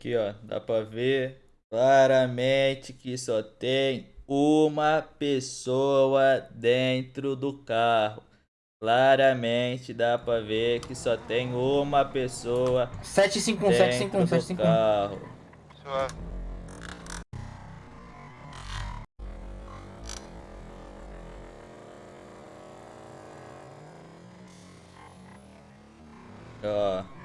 Aqui, ó, dá pra ver claramente que só tem uma pessoa dentro do carro. Claramente dá pra ver que só tem uma pessoa 751, dentro 751, do 751. carro. Suave. Ó,